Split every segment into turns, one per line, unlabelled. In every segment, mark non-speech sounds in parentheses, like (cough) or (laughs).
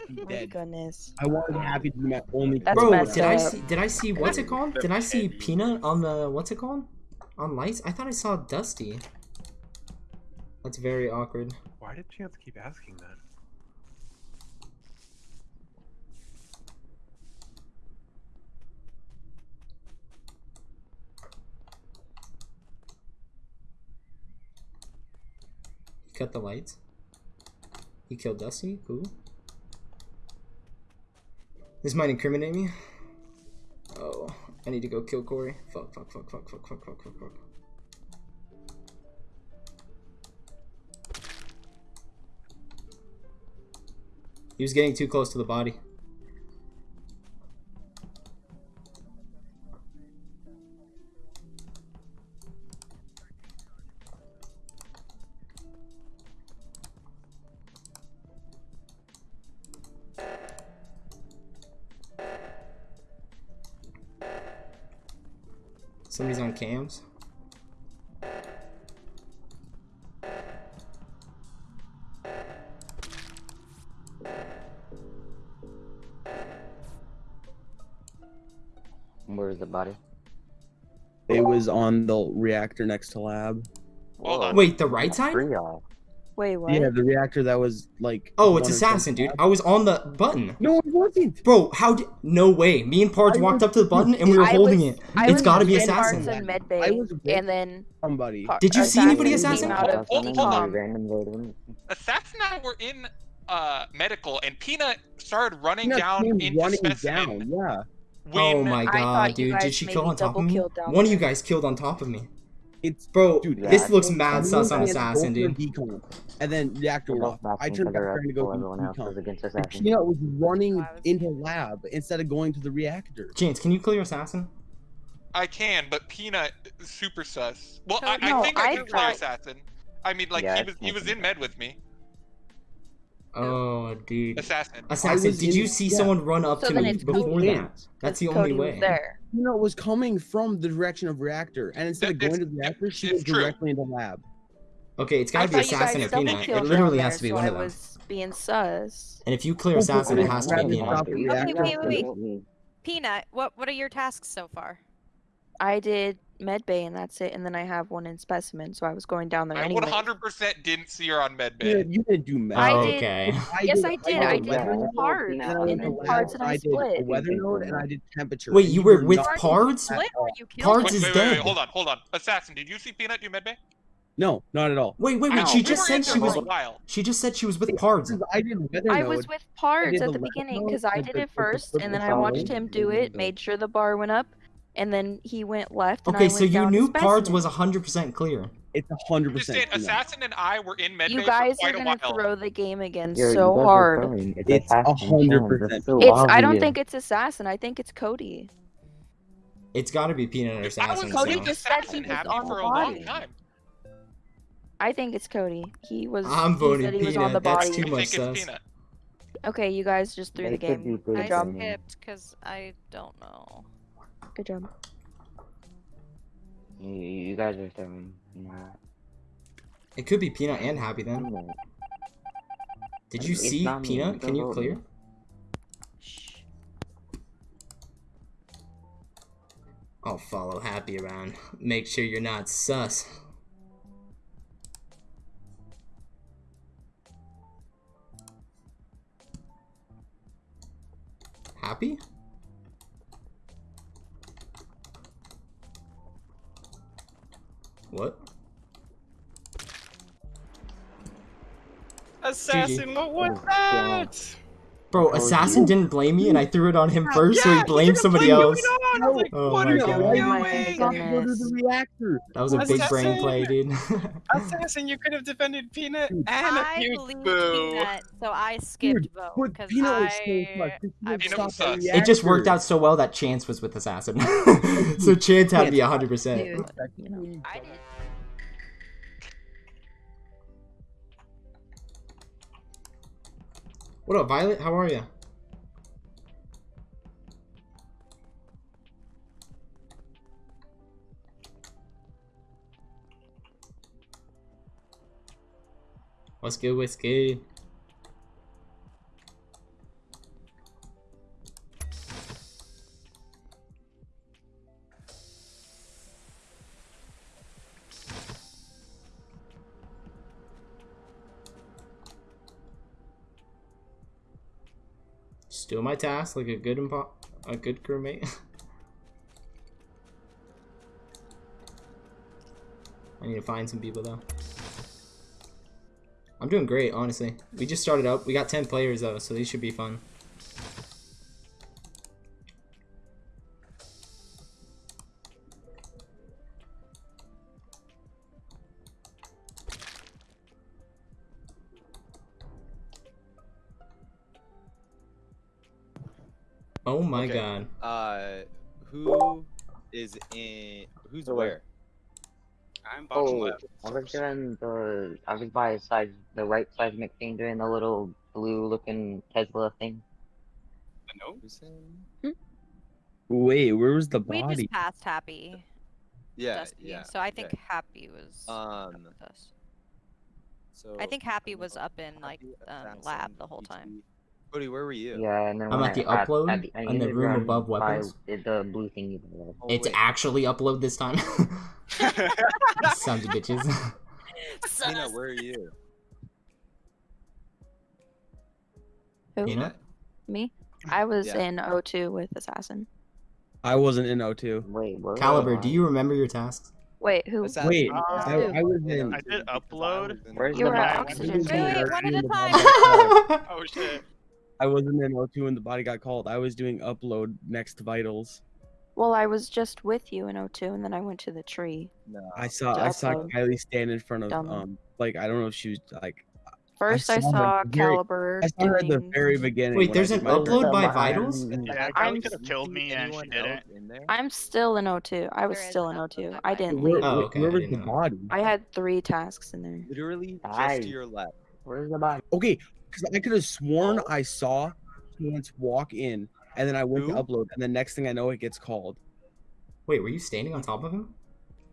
Oh my
dead.
goodness.
I wanted Happy to be my only.
That's
Bro,
messed
did I see? Did I see? What's it called? Did I see Peanut on the? What's it called? On lights? I thought I saw Dusty. That's very awkward.
Why did Chance keep asking that?
He cut the lights. He killed Dusty. Who? This might incriminate me. Oh, I need to go kill Corey. Fuck, fuck, fuck, fuck, fuck, fuck, fuck, fuck, fuck. He was getting too close to the body. Somebody's on cams.
Where's the body?
It was on the reactor next to lab.
Hold on.
Wait, the right side?
Three y'all.
Wait, what?
Yeah, the reactor that was like.
Oh, it's assassin, dude. I was on the button.
No, it wasn't.
Bro, how did? No way. Me and Pards
I
walked
was-
up to the button and we were
I
holding
was-
it.
I
It's
was
got to be
in
assassin.
Pards and
I
Medbay,
was
and then
Somebody.
Par-
Did you see anybody assassin?
out of
Hold- hold on.
Random loading.
Assassin and I were in uh medical, and Peanut started running
Peanut
down
came
into
running
specimen.
down. Yeah.
When
oh my god, dude. Did she kill on top of me? One of you guys killed on top of me.
It's
Bro,
Dude,
Yeah,
this
I
looks mad sus on
I had to go
assassin, dude.
decon, And then reactor
We're
was off. I
backing
turned
each
back
other
trying to go
while
do
everyone else was
decon.
against
And
assassin.
Peanut was running
I was-
into lab instead of going to the reactor.
James, can you clear assassin?
I can, but Peanut super sus. Well, I,
No,
I think I
I
can play
thought-
assassin. I mean, like
Yeah,
he was he was in med with me.
Oh, dude.
Assassin.
Assassin, did
in-
you see
yeah.
someone run up
So
to
then
me before
Cody.
that? That's the only
Cody
way.
Was know,
it was coming from the direction of reactor, and instead of going to the reactor, she
it's
went
true.
directly into lab.
Okay, it's gotta be assassin or peanut. It literally has to be
so
one
I
of them.
was being sus.
And if you clear assassin, it has to be
than
peanut.
stop
Okay, wait, wait, wait. Mm-hmm. Peanut, what what are your tasks so far?
I did medbay and that's it, and then I have one in specimen, so I was going down there
I
anyway.
100% didn't see her on med bay.
you didn't do math.
Oh, I
Oh,
did-
okay.
Yes, I did. I
a
did
weather
one
node,
Pards,
and then
and
went
and
to
then
lab,
Pards and I
I
split.
a weather node and I did temperature.
Wait,
and
you were
were
with
not-
Pards?
Split you
Pards
Wait,
is
wait, wait, wait,
dead.
hold on, hold on. Assassin, did you see Peanut do med bay?
No, not at all.
Wait, wait,
Ow,
wait. She
we
just
were
said she was.
while.
She just said she was with Pards.
I did weather
I was with
Pards
at
the
the beginning because I did it
with the
first, and then I watched him do it, made sure the bar went up, and then he went left. And I
Okay,
went
so you
down to
knew Pards
specimen.
was 100% clear.
It's hundred
I'm just
percent.
saying, Assassin and I were in med
You guys
for
are
quite a
gonna throw the game again
Yo, you
so hard.
It's,
It's a hundred percent.
So
It's. I don't think it's assassin. I think it's Cody.
It's gotta be peanut or assassin.
I was
assassin.
Cody
so-
with
just said he
Assassin
was on
for
the
a long time.
I think it's Cody. He was.
I'm
he
voting
said he was on the
peanut, that's too much
think
sus.
Okay, you guys just threw the
It could
game.
I
job.
Peanut.
skipped because I don't know.
Good job.
You, you guys are throwing. Nah.
It could be peanut and happy then.
I'm.
Did you
It's
see
not me,
peanut? Can you clear?
me.
Shh.
I'll follow happy around. (laughs) Make sure you're not sus. Happy? What?
Assassin, what was
Oh, God.
Bro, Assassin didn't blame me, and I threw it on him first, so he blamed somebody else. Oh that was a Assassin. big brain play, dude. (laughs)
Assassin, you could have defended Peanut and
I a
few.
Peanut, so I skipped dude,
Bo
because I.
So
it just worked out so well that Chance was with Assassin, (laughs) so Chance had to be
hundred percent.
I did.
What up, Violet? How are you? What's good? What's good? Doing my task like a good a good crewmate. (laughs) I need to find some people though. I'm doing great, honestly. We just started up. We got 10 players though, so these should be fun. Oh my
Okay.
god.
Uh, who is in? Who's
So
where?
I'm bottom
Oh,
left.
I was doing the. I was by side, the right seismic thing, doing the little blue-looking Tesla thing.
No.
Who's in?
Wait, where was the body?
We
body?
just passed Happy.
Yeah,
Dusty,
yeah.
So I think
okay.
Happy was up
Um,
with us.
so
I think Happy was up in like
Happy,
um, lab the whole
ET.
time.
Cody, where were you?
Yeah, and then
I'm at the
I,
upload
I, I
in the room
run
above
by
weapons.
The blue thingy. there.
Oh,
It's
wait.
actually upload this time. (laughs) (laughs) Sons of bitches. (laughs)
Tina, where are you?
Who?
Peanut?
Me? I was
Yeah.
in O2 with Assassin.
I wasn't in O2.
Wait, what?
Caliber, do you remember your tasks?
Wait, who?
Assassin.
Wait,
Uh,
I, I was in.
I did upload.
Where's
You
the
were at
body?
oxygen.
Wait, one at a time.
Oh shit.
I wasn't in O2 when the body got called. I was doing upload next to vitals.
Well, I was just with you in O2, and then I went to the tree.
No.
I saw
To
I saw
upload.
Kylie stand in front of
Dumb.
um like I don't know if she was like
First, I
saw
saw,
her very- I saw her at the very beginning.
Wait, there's an upload by vitals?
Yeah,
I'm-
Kylie could have killed me and she didn't.
else In there?
I'm still in O2. I was still in O2. I didn't leave.
Oh, okay,
where
I
was the body?
I had three tasks in there.
Literally just
Guys.
to your left.
Where's the body?
Okay, because I could have sworn I saw Chance walk in, and then I went
Who?
to upload, and the next thing I know, it gets called.
Wait, were you standing on top of him?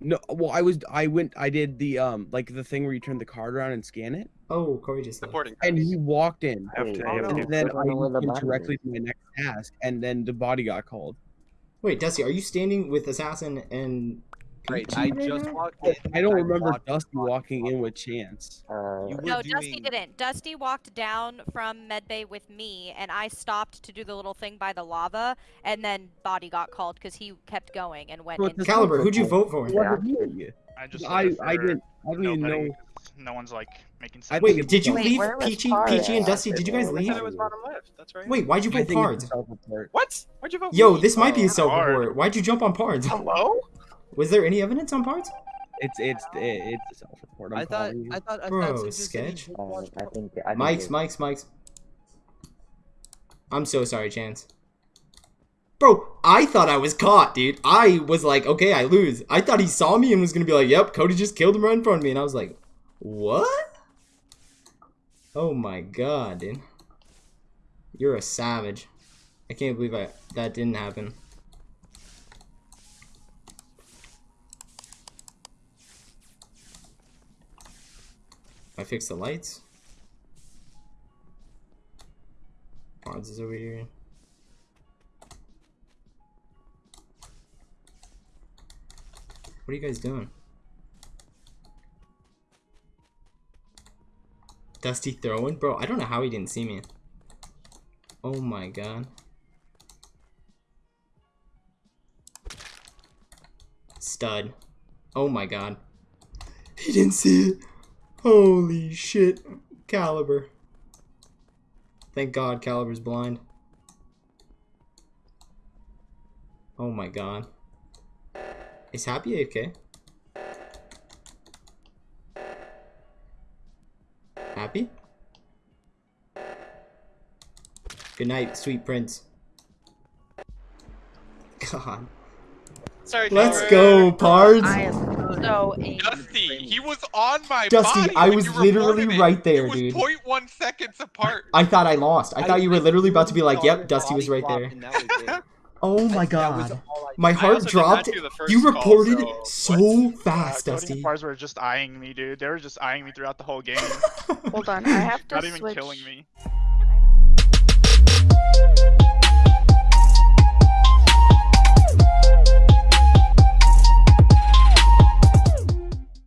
No, well, I was, I went, I did the um, like the thing where you turn the card around and scan it,
Oh, Corey just.
Supporting.
and he walked in,
I have to,
I
I have
don't
to.
and then
don't
I
know the
went directly to my next task, and then the body got called.
Wait, Dusty, are you standing with Assassin and
Right, I just walked
I,
in.
I don't
I
remember
walked-
Dusty walking in with Chance.
Uh,
You were
No, Dusty didn't. Dusty walked down from medbay with me, and I stopped to do the little thing by the lava, and then Body got called because he kept going and went
So
in.
Caliber, who'd you vote for?
It wasn't.
I just
I,
voted
I didn't, I didn't even
nobody
know.
'cause No one's like making sense.
Wait, did you
Wait,
leave
where
Peachy, Peachy, and? Dusty? Did you guys
I
I
leave?
said it was bottom left. That's right.
Wait, why'd you
I
vote
think
Pards?
it's a self-report.
What? Why'd you vote?
Yo,
me?
this might be a self-report.
hard.
Why'd you jump on Pards?
Hello?
Was there any evidence on Pards?
It's it's it's a self-report. I'm
I thought,
you.
I thought,
Bro,
Assassin just said
sketch.
just
uh, I think. I think
Mike's, Mike's, Mike's. I'm so sorry, Chance. Bro, I thought I was caught, dude. I was like, okay, I lose. I thought he saw me and was gonna be like, yep, Cody just killed him right in front of me. And I was like, what? Oh my god, dude. You're a savage. I can't believe I, that didn't happen. I fixed the lights. Barnes is over here. What are you guys doing? Dusty throwing? Bro, I don't know how he didn't see me. Oh my god. Stud. Oh my god. He didn't see it. Holy shit. Caliber. Thank god Caliber's blind. Oh my god. Is Happy okay? Happy? Good night, sweet prince. God.
Sorry.
Let's go, Pards
also a
Dusty. He was on my
Dusty. I was literally right there,
it was
dude.
0.1 seconds apart.
I thought I lost. I, I thought you were literally about to be like, "Yep, Dusty was right there." (laughs) Oh my god. My heart dropped. You reported call,
so,
so
uh,
fast,
uh,
Dusty.
Bars were just eyeing me, dude. They were just eyeing me throughout the whole (laughs) game.
Hold on, I have (laughs) to
Not
switch.
even killing me.